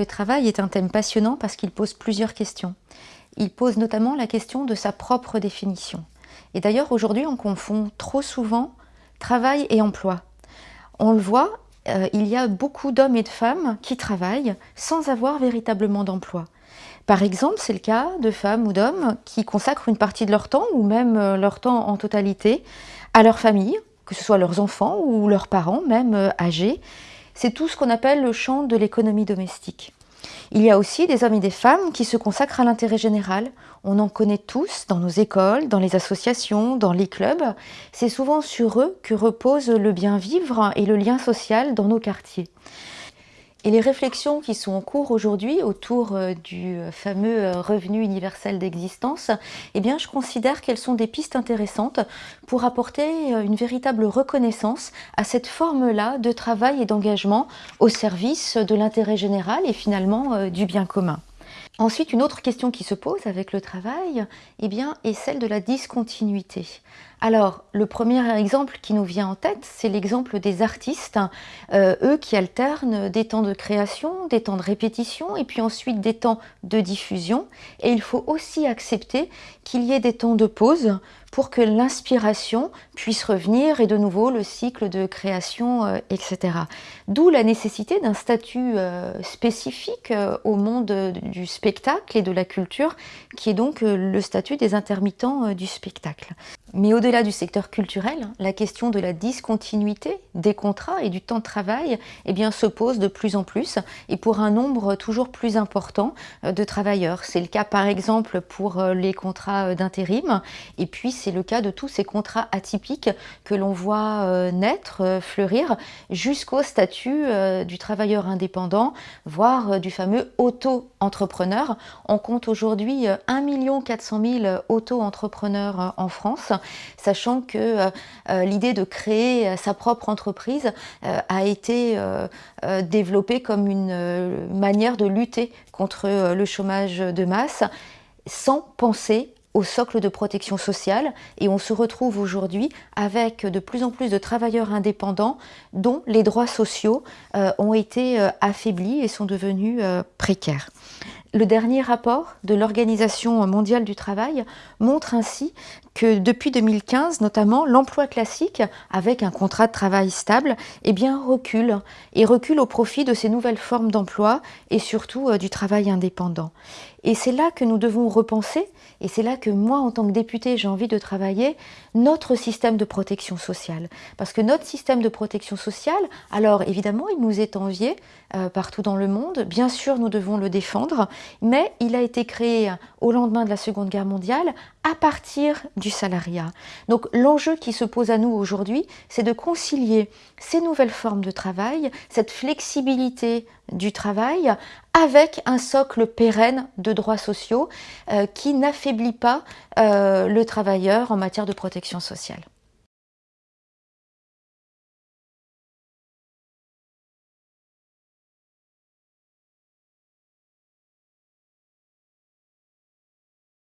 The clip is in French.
Le travail est un thème passionnant parce qu'il pose plusieurs questions. Il pose notamment la question de sa propre définition. Et d'ailleurs, aujourd'hui, on confond trop souvent travail et emploi. On le voit, euh, il y a beaucoup d'hommes et de femmes qui travaillent sans avoir véritablement d'emploi. Par exemple, c'est le cas de femmes ou d'hommes qui consacrent une partie de leur temps, ou même euh, leur temps en totalité, à leur famille, que ce soit leurs enfants ou leurs parents, même euh, âgés. C'est tout ce qu'on appelle le champ de l'économie domestique. Il y a aussi des hommes et des femmes qui se consacrent à l'intérêt général. On en connaît tous dans nos écoles, dans les associations, dans les clubs. C'est souvent sur eux que repose le bien vivre et le lien social dans nos quartiers. Et les réflexions qui sont en cours aujourd'hui autour euh, du euh, fameux euh, revenu universel d'existence, eh bien, je considère qu'elles sont des pistes intéressantes pour apporter une véritable reconnaissance à cette forme-là de travail et d'engagement au service de l'intérêt général et finalement du bien commun. Ensuite, une autre question qui se pose avec le travail eh bien, est celle de la discontinuité. Alors, le premier exemple qui nous vient en tête, c'est l'exemple des artistes, euh, eux qui alternent des temps de création, des temps de répétition et puis ensuite des temps de diffusion. Et il faut aussi accepter qu'il y ait des temps de pause pour que l'inspiration puisse revenir et de nouveau le cycle de création, euh, etc. D'où la nécessité d'un statut euh, spécifique au monde du spectacle et de la culture, qui est donc le statut des intermittents du spectacle. Mais au-delà du secteur culturel, la question de la discontinuité des contrats et du temps de travail eh bien, se pose de plus en plus et pour un nombre toujours plus important euh, de travailleurs. C'est le cas par exemple pour euh, les contrats euh, d'intérim et puis c'est le cas de tous ces contrats atypiques que l'on voit naître, fleurir jusqu'au statut du travailleur indépendant, voire du fameux auto-entrepreneur. On compte aujourd'hui 1 400 000 auto-entrepreneurs en France sachant que euh, euh, l'idée de créer euh, sa propre entreprise a été développée comme une manière de lutter contre le chômage de masse sans penser au socle de protection sociale et on se retrouve aujourd'hui avec de plus en plus de travailleurs indépendants dont les droits sociaux ont été affaiblis et sont devenus précaires. Le dernier rapport de l'Organisation mondiale du travail montre ainsi que depuis 2015, notamment, l'emploi classique, avec un contrat de travail stable, eh bien, recule, et recule au profit de ces nouvelles formes d'emploi et surtout euh, du travail indépendant. Et c'est là que nous devons repenser, et c'est là que moi, en tant que députée, j'ai envie de travailler, notre système de protection sociale. Parce que notre système de protection sociale, alors évidemment, il nous est envié euh, partout dans le monde, bien sûr, nous devons le défendre, mais il a été créé au lendemain de la Seconde Guerre mondiale à partir du salariat. Donc l'enjeu qui se pose à nous aujourd'hui, c'est de concilier ces nouvelles formes de travail, cette flexibilité du travail, avec un socle pérenne de droits sociaux euh, qui n'affaiblit pas euh, le travailleur en matière de protection sociale.